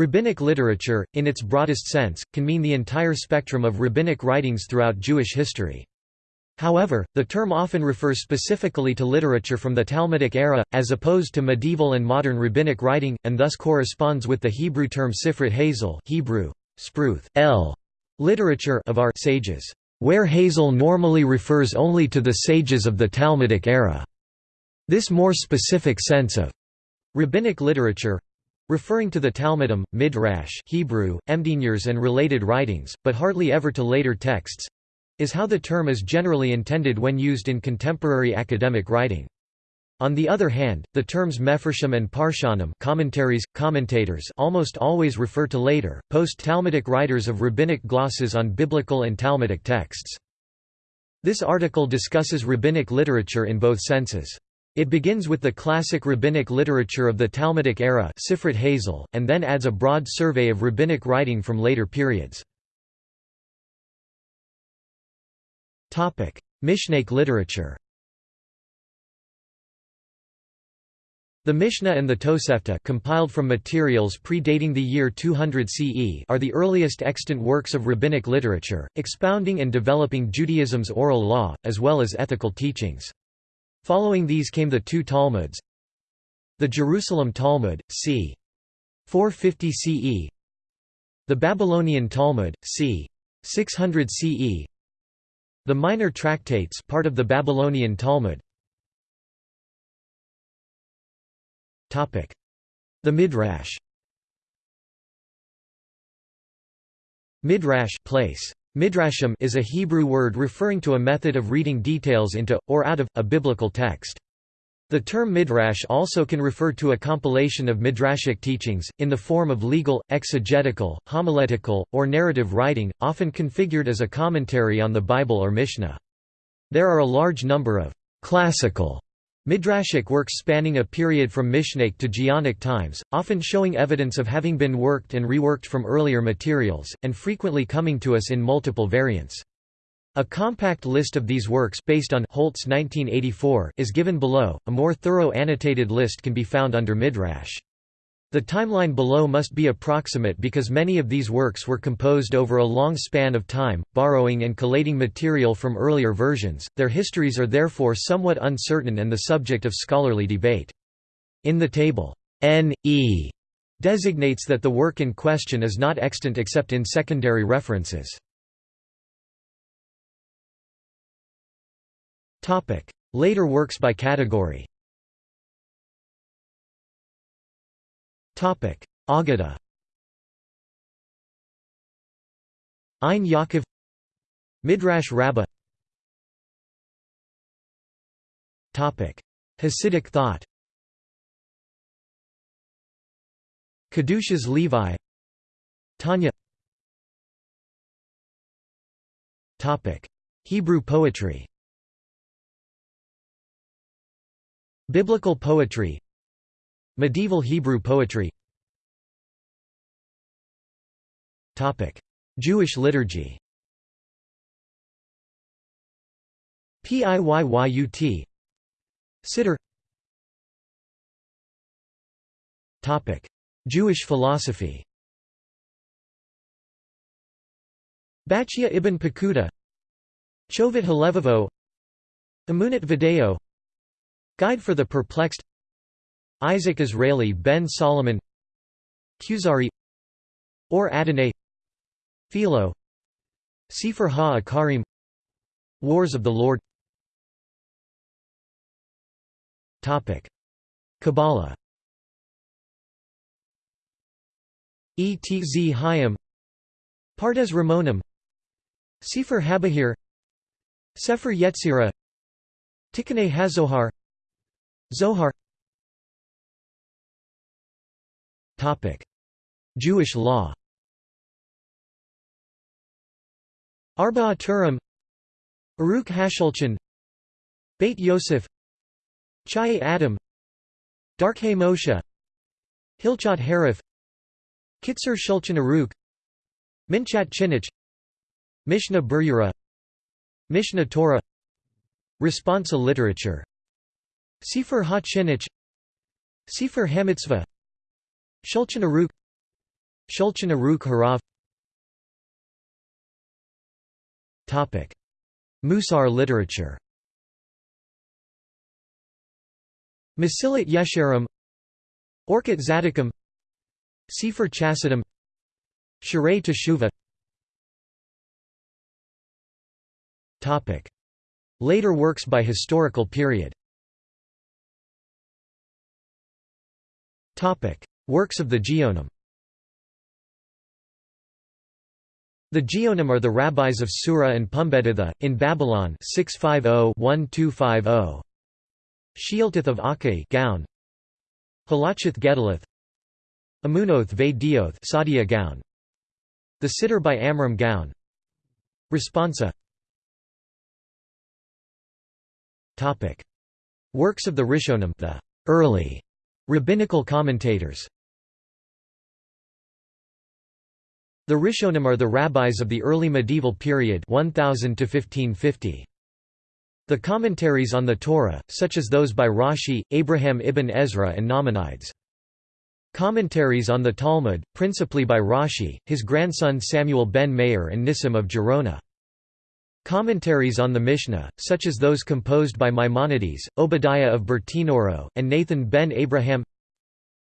Rabbinic literature, in its broadest sense, can mean the entire spectrum of rabbinic writings throughout Jewish history. However, the term often refers specifically to literature from the Talmudic era, as opposed to medieval and modern rabbinic writing, and thus corresponds with the Hebrew term Sifrut Hazal Hebrew, spruth, l, literature of our sages, where Hazal normally refers only to the sages of the Talmudic era. This more specific sense of rabbinic literature referring to the Talmudim, Midrash Hebrew, Emdinyers and related writings, but hardly ever to later texts, is how the term is generally intended when used in contemporary academic writing. On the other hand, the terms mefarshim and parshanim commentaries, commentators almost always refer to later, post-Talmudic writers of rabbinic glosses on biblical and Talmudic texts. This article discusses rabbinic literature in both senses. It begins with the classic rabbinic literature of the Talmudic era Sifrut Hazal, and then adds a broad survey of rabbinic writing from later periods. Mishnaic literature The Mishnah and the Tosefta compiled from materials predating the year 200 CE are the earliest extant works of rabbinic literature, expounding and developing Judaism's oral law, as well as ethical teachings. Following these came the two Talmuds The Jerusalem Talmud, c. 450 CE The Babylonian Talmud, c. 600 CE the Minor Tractates part of the Babylonian Talmud The Midrash Midrash place. Midrashim is a Hebrew word referring to a method of reading details into, or out of, a biblical text. The term midrash also can refer to a compilation of midrashic teachings, in the form of legal, exegetical, homiletical, or narrative writing, often configured as a commentary on the Bible or Mishnah. There are a large number of classical midrashic works spanning a period from Mishnaic to Geonic times, often showing evidence of having been worked and reworked from earlier materials, and frequently coming to us in multiple variants. A compact list of these works based on Holtz 1984 is given below. A more thorough annotated list can be found under Midrash. The timeline below must be approximate because many of these works were composed over a long span of time, borrowing and collating material from earlier versions. Their histories are therefore somewhat uncertain and the subject of scholarly debate. In the table, N.E. designates that the work in question is not extant except in secondary references. Later works by category Agada Ein Yaakov. Midrash Rabbah. Topic. Hasidic thought. Kedushas Levi. Tanya. Topic. Hebrew poetry. Biblical poetry Medieval Hebrew poetry. Jewish liturgy. Piyyut Siddur Jewish philosophy. Bachia ibn Pekuda Chovit Halevavo Emunat Video. Guide for the Perplexed Isaac Israeli ben Solomon Kuzari Or Adonai Philo Sefer Ha-Akarim Wars of the Lord. Kabbalah. Etz Hayim Pardes Rimonim Sefer Habahir Sefer Yetzirah Tikkunei HaZohar Zohar Jewish law. Arba Turim. Aruch Hashulchan. Beit Yosef. Chayei Adam. Darkei Moshe. Hilchot Harif Kitzur Shulchan Aruch Minchat Chinuch Mishnah Berurah. Mishnah Torah. Responsa literature. Sefer Ha-Chinuch Sefer Hamitzvah Shulchan Aruch Shulchan Aruch Harav. Musar literature. Mesillat Yesharim Orchot Tzaddikim Sefer Chassidim Shirei Teshuvah. Later works by historical period Works of the Geonim. The Geonim are the rabbis of Sura and Pumbeditha, in Babylon 650-1250. Shealtith of Achai Gaon, Halachith Gedalith Amunoth Ve Dioth Sadia Gaon, The Siddur by Amram Gaon. Responsa. Works of the Rishonim the early rabbinical commentators The Rishonim are the rabbis of the early medieval period 1000 to 1550. The commentaries on the Torah, such as those by Rashi, Abraham ibn Ezra and Nachmanides. Commentaries on the Talmud, principally by Rashi, his grandson Samuel ben Meir and Nissim of Gerona. Commentaries on the Mishnah, such as those composed by Maimonides, Obadiah of Bertinoro, and Nathan ben Abraham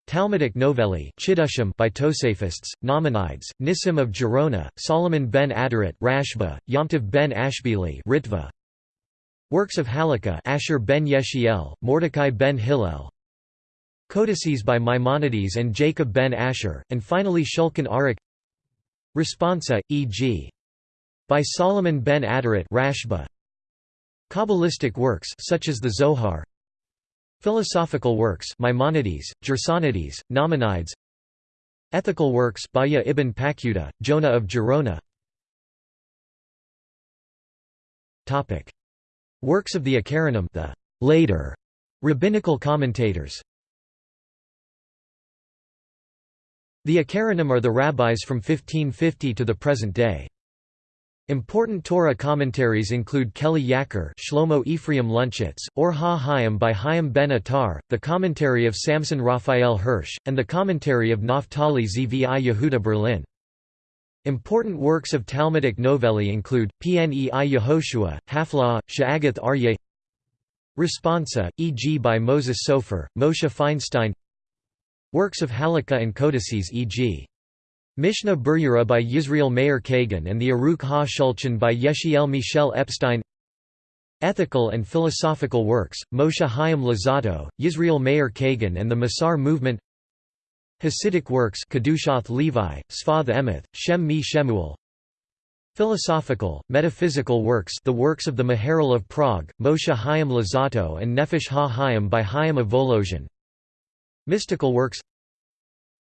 Talmudic novellae Chiddushim by Tosafists, Nachmanides, Nissim of Gerona, Solomon ben Adret Rashba, Yomtiv ben Ashbili Ritva. Works of Halakha Asher ben Yeshiel, Mordecai ben Hillel Codices by Maimonides and Jacob ben Asher, and finally Shulchan Aruch Responsa, e.g. By Solomon ben Adret Rashba. Kabbalistic works such as the Zohar Philosophical works Maimonides, Gersonides, Nachmanides Ethical works Bahya ibn Paquda, Jonah of Gerona Topic. Works of the Acharonim the later rabbinical commentators. The Acharonim are the rabbis from 1550 to the present day. Important Torah commentaries include Kli Yakar Shlomo Ephraim Luntschitz, Or Ha Hayim by Chaim ben Attar, the commentary of Samson Raphael Hirsch, and the commentary of Naphtali Zvi Yehuda Berlin. Important works of Talmudic novellae include, Pnei Yehoshua, Haflah, Sha'agath Aryeh Responsa, e.g. by Moses Sofer, Moshe Feinstein Works of Halakha and codices e.g. Mishnah Berurah by Yisrael Meir Kagan and the Aruch Ha-Shulchan by Yechiel Michel Epstein. Ethical and philosophical works, Moshe Chaim Luzzatto, Yisrael Meir Kagan and the Musar movement. Hasidic works Kedushath Levi, Sfath Emeth, Shem Mi Shemuel. Philosophical, metaphysical works the works of the Maharal of Prague, Moshe Chaim Luzzatto and Nefesh Ha-Chaim by Chaim of Volozhin. Mystical works.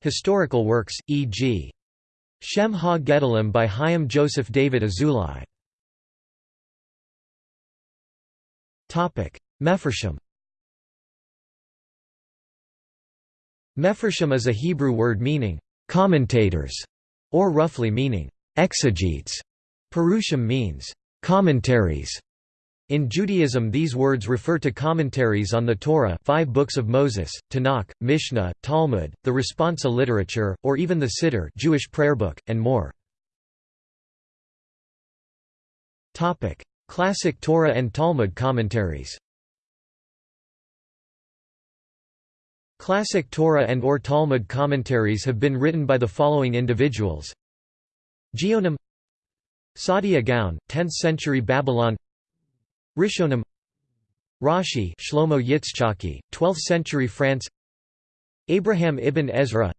Historical works, e.g. Shem Ha Gedolim by Chaim Joseph David Azulai. Mefarshim Mefarshim is a Hebrew word meaning, commentators, or roughly meaning, exegetes. Perushim means, commentaries. In Judaism these words refer to commentaries on the Torah five books of Moses, Tanakh, Mishnah, Talmud, the Responsa literature, or even the Siddur Jewish prayer book, and more. Classic Torah and Talmud commentaries. Classic Torah and or Talmud commentaries have been written by the following individuals. Geonim Sadia Gaon, 10th century Babylon Rishonim Rashi Shlomo Yitzchaki, 12th century France Abraham ibn Ezra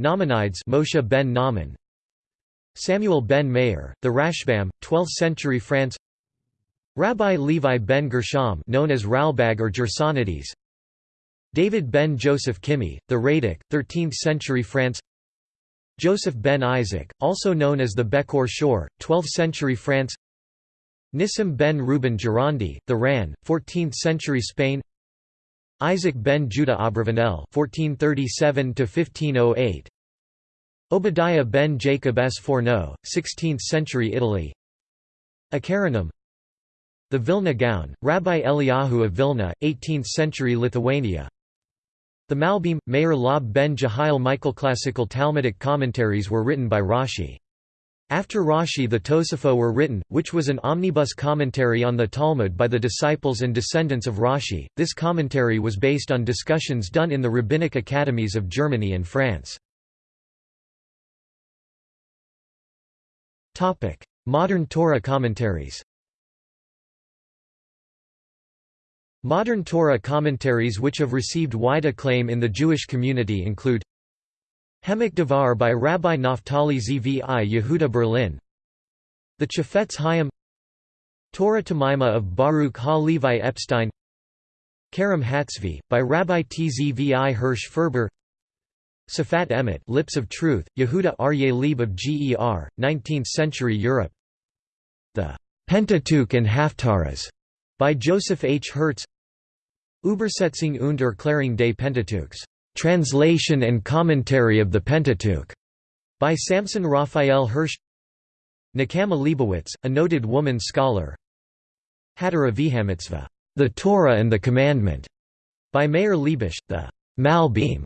Nachmanides Moshe ben Naaman Samuel ben Meir, the Rashbam, 12th century France Rabbi Levi ben Gershom known as Ralbag or Gersonides David ben Joseph Kimhi, the Radak, 13th century France Joseph ben Isaac, also known as the Bekor Shor, 12th century France Nissim ben Ruben Gerondi, the Ran, 14th-century Spain Isaac ben Judah Abravanel (1437–1508), Obadiah ben Jacob Sforno, 16th-century Italy. Acharonim The Vilna Gaon, Rabbi Eliyahu of Vilna, 18th-century Lithuania. The Malbim, Meir Lab ben Jehiel Michael Classical Talmudic commentaries were written by Rashi. After Rashi the Tosafot were written, which was an omnibus commentary on the Talmud by the disciples and descendants of Rashi. This commentary was based on discussions done in the rabbinic academies of Germany and France. Modern Torah commentaries Modern Torah commentaries which have received wide acclaim in the Jewish community include Hemok Devar by Rabbi Naftali Zvi Yehuda Berlin. The Chafetz Chaim. Torah Temimah of Baruch Ha-Levi Epstein. Kerem Hatzvi, by Rabbi Tzvi Hirsch Ferber. Safat Emet Lips of Truth, Yehuda Aryeh Leib of Ger, 19th-century Europe. The Pentateuch and Haftarahs by Joseph H. Hertz. Übersetzung und Erklärung des Pentateuchs Translation and Commentary of the Pentateuch, by Samson Raphael Hirsch Nechama Leibowitz, a noted woman scholar Hatara V'Hamitzvah, The Torah and the Commandment, by Meir Leibush, the Malbim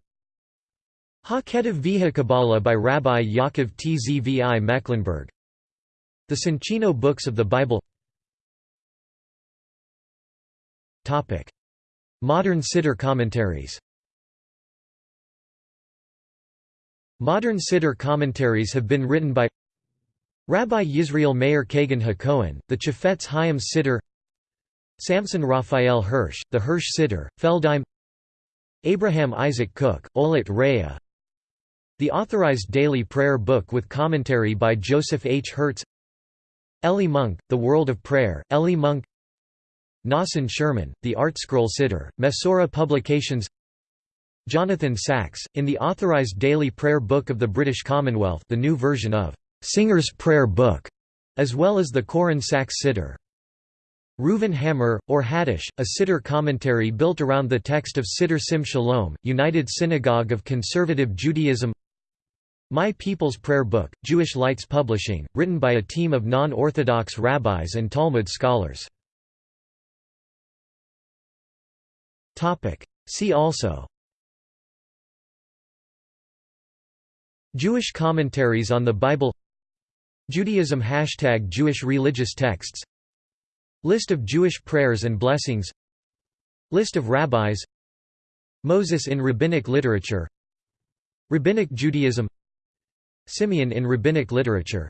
Ha-Ketiv Viha Kabbalah by Rabbi Yaakov Tzvi Mecklenburg The Soncino Books of the Bible. Modern Siddur commentaries Modern Siddur commentaries have been written by Rabbi Yisrael Meir Kagan HaKohen, the Chafetz Chaim Siddur Samson Raphael Hirsch, the Hirsch Siddur, Feldheim Abraham Isaac Cook, Olit Rea The Authorized Daily Prayer Book with commentary by Joseph H. Hertz Eli Munk, The World of Prayer, Eli Munk Nosson Sherman, The Art Scroll Siddur, Mesorah Publications Jonathan Sacks, in the Authorized Daily Prayer Book of the British Commonwealth the new version of Singer's Prayer Book, as well as the Koren Sacks Siddur. Reuven Hammer, or Hadash, a Siddur commentary built around the text of Siddur Sim Shalom, United Synagogue of Conservative Judaism My People's Prayer Book, Jewish Lights Publishing, written by a team of non-Orthodox rabbis and Talmud scholars. See also Jewish commentaries on the Bible. Judaism Hashtag Jewish religious texts. List of Jewish prayers and blessings. List of rabbis. Moses in rabbinic literature. Rabbinic Judaism. Simeon in rabbinic literature.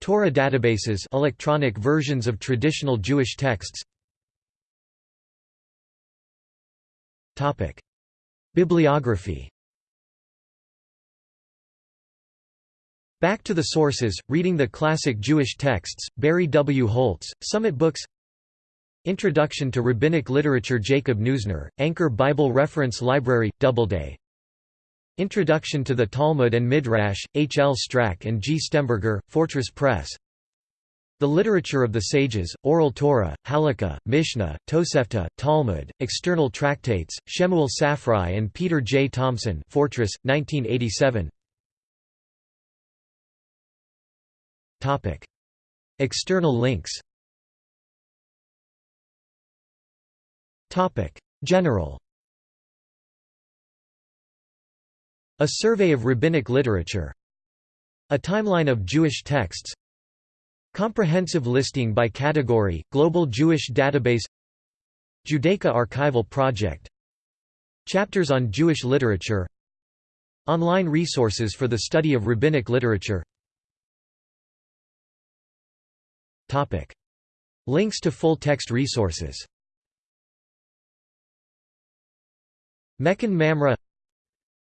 Torah databases electronic versions of traditional Jewish texts. Bibliography Back to the Sources, Reading the Classic Jewish Texts, Barry W. Holtz, Summit Books Introduction to Rabbinic Literature Jacob Neusner, Anchor Bible Reference Library, Doubleday Introduction to the Talmud and Midrash, H. L. Strack and G. Stemberger, Fortress Press The Literature of the Sages, Oral Torah, Halakha, Mishnah, Tosefta, Talmud, External Tractates, Shemuel Safrai and Peter J. Tomson Fortress, 1987 Topic. External links. Topic. General. A survey of rabbinic literature. A timeline of Jewish texts. Comprehensive listing by category, Global Jewish Database. Judaica Archival Project. Chapters on Jewish literature. Online resources for the study of rabbinic literature Topic. Links to full-text resources. Mechon Mamre.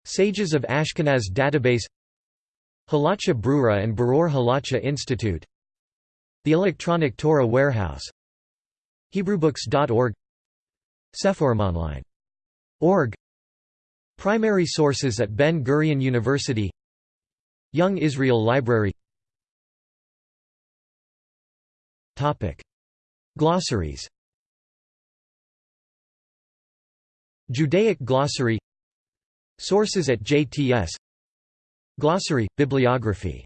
Sages of Ashkenaz Database. Halacha Brura and Beror Halacha Institute. The Electronic Torah Warehouse. HebrewBooks.org Sephorumonline.org Primary sources at Ben-Gurion University. Young Israel Library Topic: Glossaries. Judaic glossary. Sources at JTS Glossary, bibliography